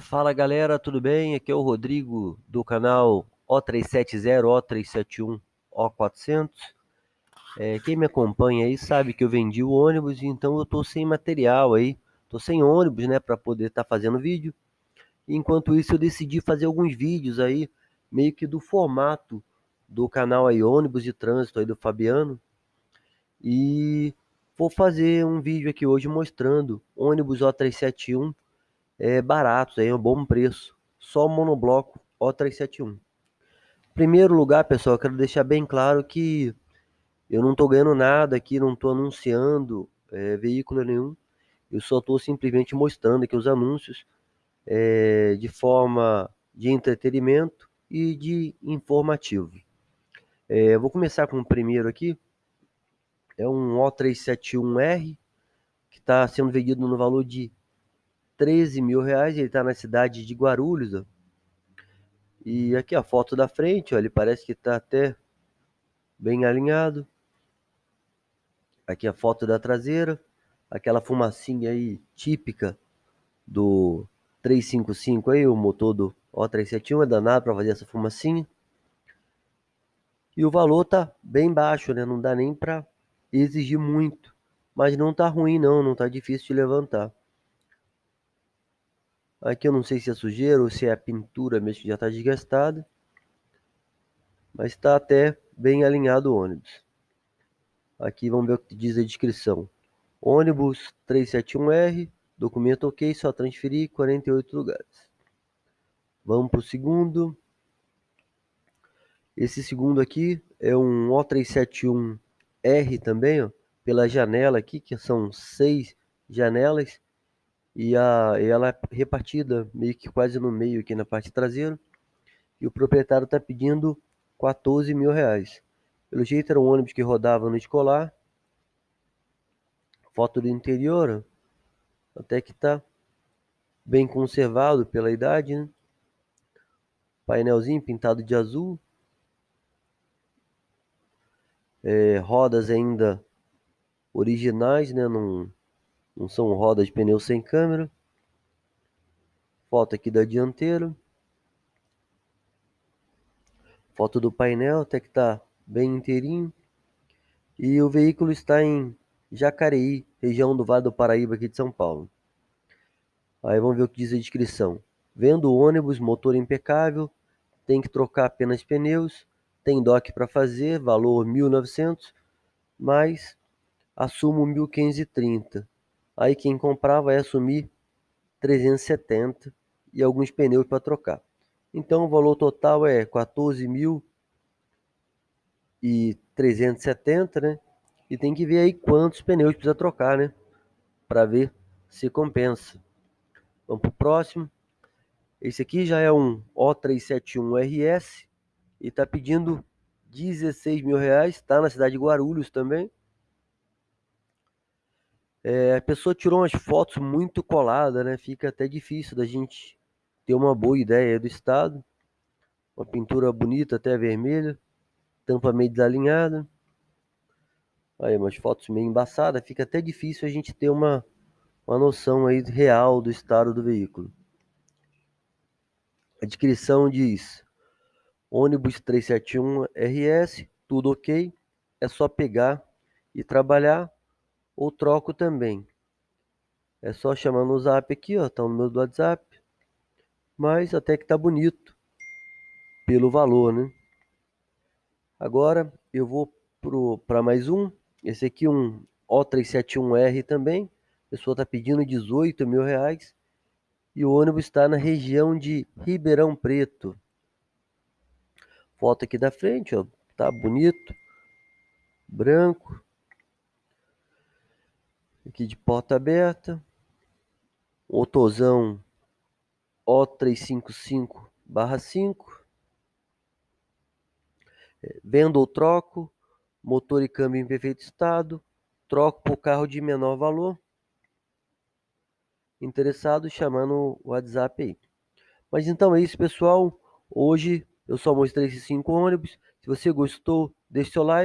Fala galera, tudo bem? Aqui é o Rodrigo do canal O370, O371, O400. É, quem me acompanha aí sabe que eu vendi o ônibus, então eu tô sem material aí, tô sem ônibus, né, para poder estar tá fazendo vídeo. Enquanto isso eu decidi fazer alguns vídeos aí, meio que do formato do canal aí ônibus de trânsito aí do Fabiano. E vou fazer um vídeo aqui hoje mostrando ônibus O371 é, baratos, aí, um bom preço. Só o monobloco O371. Primeiro lugar, pessoal, quero deixar bem claro que eu não estou ganhando nada aqui, não estou anunciando é, veículo nenhum. Eu só estou simplesmente mostrando aqui os anúncios é, de forma de entretenimento e de informativo. É, vou começar com o primeiro aqui. É um O371R que está sendo vendido no valor de 13 mil reais. Ele está na cidade de Guarulhos. Ó. E aqui a foto da frente, ó, ele parece que está até bem alinhado. Aqui a foto da traseira, aquela fumacinha aí típica do 355 aí, o motor do O371 é danado para fazer essa fumacinha. E o valor tá bem baixo, né? Não dá nem para exigir muito, mas não tá ruim não, não tá difícil de levantar. Aqui eu não sei se é sujeira ou se é a pintura mesmo que já está desgastada. Mas está até bem alinhado o ônibus. Aqui vamos ver o que diz a descrição. Ônibus 371R, documento ok, só transferir 48 lugares. Vamos para o segundo. Esse segundo aqui é um O371R também, ó, pela janela aqui, que são seis janelas e, a, e ela é repartida meio que quase no meio aqui na parte traseira. E o proprietário está pedindo 14 mil reais. Pelo jeito era um ônibus que rodava no escolar. Foto do interior, até que está bem conservado pela idade, né? Painelzinho pintado de azul. É, rodas ainda originais, né? Não, não são rodas de pneu sem câmera. Foto aqui da dianteira. Foto do painel, até que está bem inteirinho. E o veículo está em Jacareí, região do Vale do Paraíba, aqui de São Paulo. Aí vamos ver o que diz a descrição. Vendo o ônibus, motor impecável, tem que trocar apenas pneus, tem DOC para fazer, valor 1.900, mas assumo 1.530. Aí quem comprar vai assumir 370 e alguns pneus para trocar. Então o valor total é 14.370, né? E tem que ver aí quantos pneus precisa trocar, né? Para ver se compensa. Vamos para o próximo. Esse aqui já é um O371RS e está pedindo 16 mil reais. Está na cidade de Guarulhos também. É, a pessoa tirou umas fotos muito coladas, né? Fica até difícil da gente ter uma boa ideia do estado. Uma pintura bonita, até vermelha. Tampa meio desalinhada. Aí, umas fotos meio embaçadas. Fica até difícil a gente ter uma, uma noção aí real do estado do veículo. A descrição diz: ônibus 371 RS, tudo ok. É só pegar e trabalhar ou troco também. É só chamar no zap aqui, ó, tá no meu do WhatsApp. Mas até que tá bonito pelo valor, né? Agora eu vou para mais um. Esse aqui um O371R também. A pessoa tá pedindo 18 mil reais. E o ônibus está na região de Ribeirão Preto. Foto aqui da frente, ó, tá bonito, branco, aqui de porta aberta, Otozão O355/5, é, vendo ou troco, motor e câmbio em perfeito estado, troco por carro de menor valor. Interessado, chamando o WhatsApp aí. Mas então é isso, pessoal. Hoje eu só mostrei esses cinco ônibus. Se você gostou, deixe seu like.